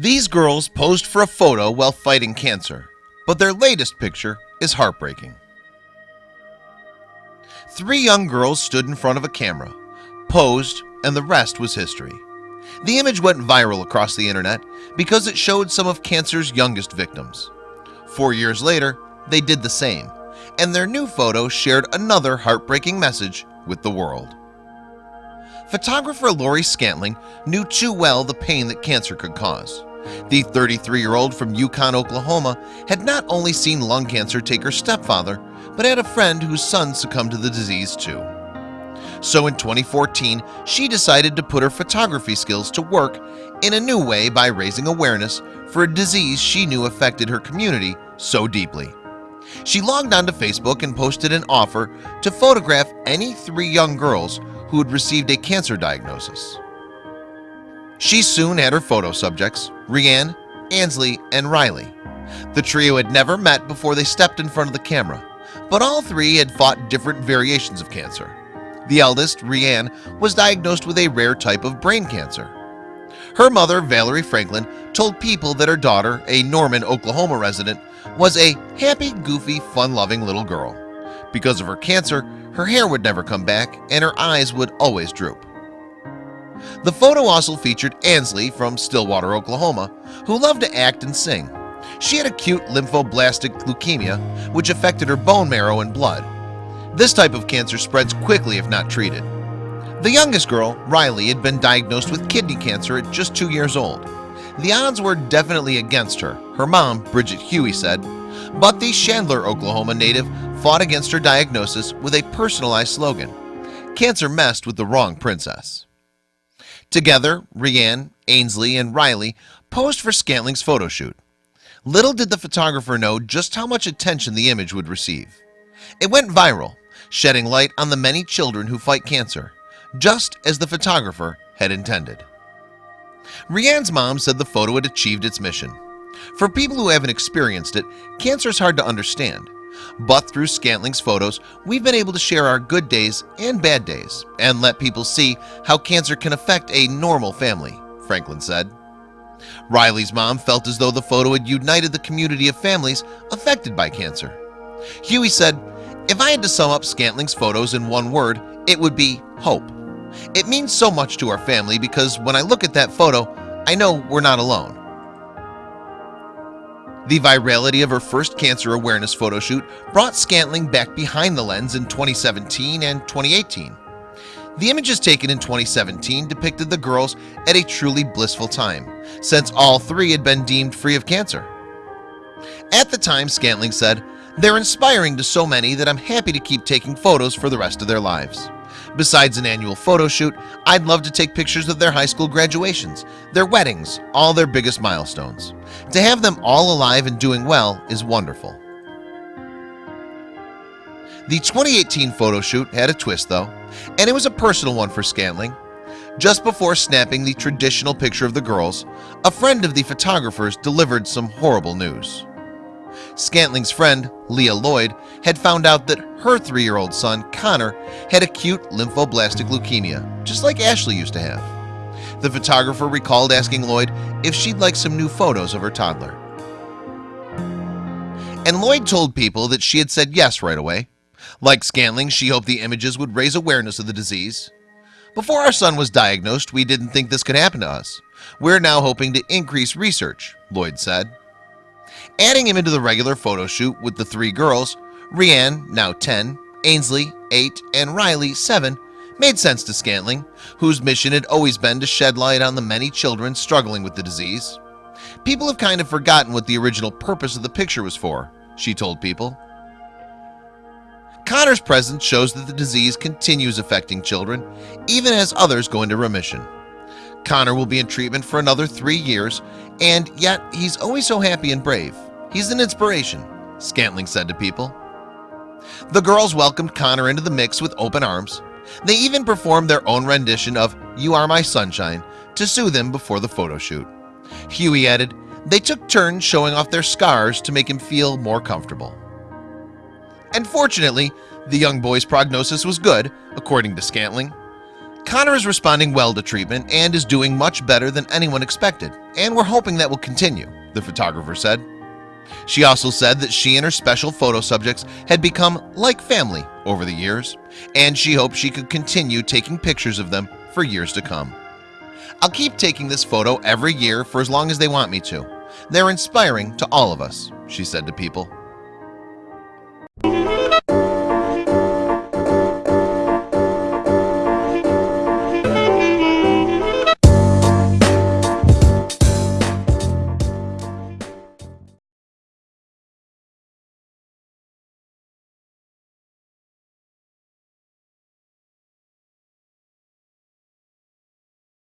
These girls posed for a photo while fighting cancer, but their latest picture is heartbreaking. Three young girls stood in front of a camera, posed, and the rest was history. The image went viral across the internet because it showed some of cancer's youngest victims. Four years later, they did the same, and their new photo shared another heartbreaking message with the world. Photographer Lori Scantling knew too well the pain that cancer could cause. The 33-year-old from Yukon, Oklahoma had not only seen lung cancer take her stepfather, but had a friend whose son succumbed to the disease too. So in 2014, she decided to put her photography skills to work in a new way by raising awareness for a disease she knew affected her community so deeply. She logged onto Facebook and posted an offer to photograph any three young girls who had received a cancer diagnosis. She soon had her photo subjects, Rianne, Ansley, and Riley. The trio had never met before they stepped in front of the camera, but all three had fought different variations of cancer. The eldest, Rianne, was diagnosed with a rare type of brain cancer. Her mother, Valerie Franklin, told people that her daughter, a Norman, Oklahoma resident, was a happy, goofy, fun-loving little girl. Because of her cancer, her hair would never come back and her eyes would always droop. The photo also featured Ansley from Stillwater, Oklahoma, who loved to act and sing. She had acute lymphoblastic leukemia, which affected her bone marrow and blood. This type of cancer spreads quickly if not treated. The youngest girl, Riley, had been diagnosed with kidney cancer at just two years old. The odds were definitely against her, her mom, Bridget Huey, said, but the Chandler, Oklahoma native fought against her diagnosis with a personalized slogan, Cancer messed with the wrong princess. Together, Rianne, Ainsley, and Riley posed for Scantling's photo shoot. Little did the photographer know just how much attention the image would receive. It went viral, shedding light on the many children who fight cancer, just as the photographer had intended. Rianne's mom said the photo had achieved its mission. For people who haven't experienced it, cancer is hard to understand. But through Scantling's photos, we've been able to share our good days and bad days and let people see how cancer can affect a normal family, Franklin said. Riley's mom felt as though the photo had united the community of families affected by cancer. Huey said, if I had to sum up Scantling's photos in one word, it would be hope. It means so much to our family because when I look at that photo, I know we're not alone. The virality of her first cancer awareness photoshoot brought Scantling back behind the lens in 2017 and 2018. The images taken in 2017 depicted the girls at a truly blissful time, since all three had been deemed free of cancer. At the time, Scantling said, They're inspiring to so many that I'm happy to keep taking photos for the rest of their lives. Besides an annual photo shoot, I'd love to take pictures of their high school graduations, their weddings, all their biggest milestones. To have them all alive and doing well is wonderful. The 2018 photo shoot had a twist though, and it was a personal one for Scantling. Just before snapping the traditional picture of the girls, a friend of the photographer's delivered some horrible news. Scantling's friend, Leah Lloyd, had found out that her three-year-old son, Connor, had acute lymphoblastic leukemia, just like Ashley used to have. The photographer recalled asking Lloyd if she'd like some new photos of her toddler. And Lloyd told people that she had said yes right away. Like Scantling, she hoped the images would raise awareness of the disease. Before our son was diagnosed, we didn't think this could happen to us. We're now hoping to increase research, Lloyd said. Adding him into the regular photo shoot with the three girls, Rianne, now 10, Ainsley, 8, and Riley, 7, made sense to Scantling, whose mission had always been to shed light on the many children struggling with the disease. People have kind of forgotten what the original purpose of the picture was for, she told people. Connor's presence shows that the disease continues affecting children, even as others go into remission. Connor will be in treatment for another three years, and yet he's always so happy and brave. He's an inspiration, Scantling said to people. The girls welcomed Connor into the mix with open arms. They even performed their own rendition of You Are My Sunshine to soothe him before the photo shoot. Huey added, they took turns showing off their scars to make him feel more comfortable. And fortunately, the young boy's prognosis was good, according to Scantling. Connor is responding well to treatment and is doing much better than anyone expected and we're hoping that will continue the photographer said. She also said that she and her special photo subjects had become like family over the years and she hoped she could continue taking pictures of them for years to come. I'll keep taking this photo every year for as long as they want me to. They're inspiring to all of us she said to people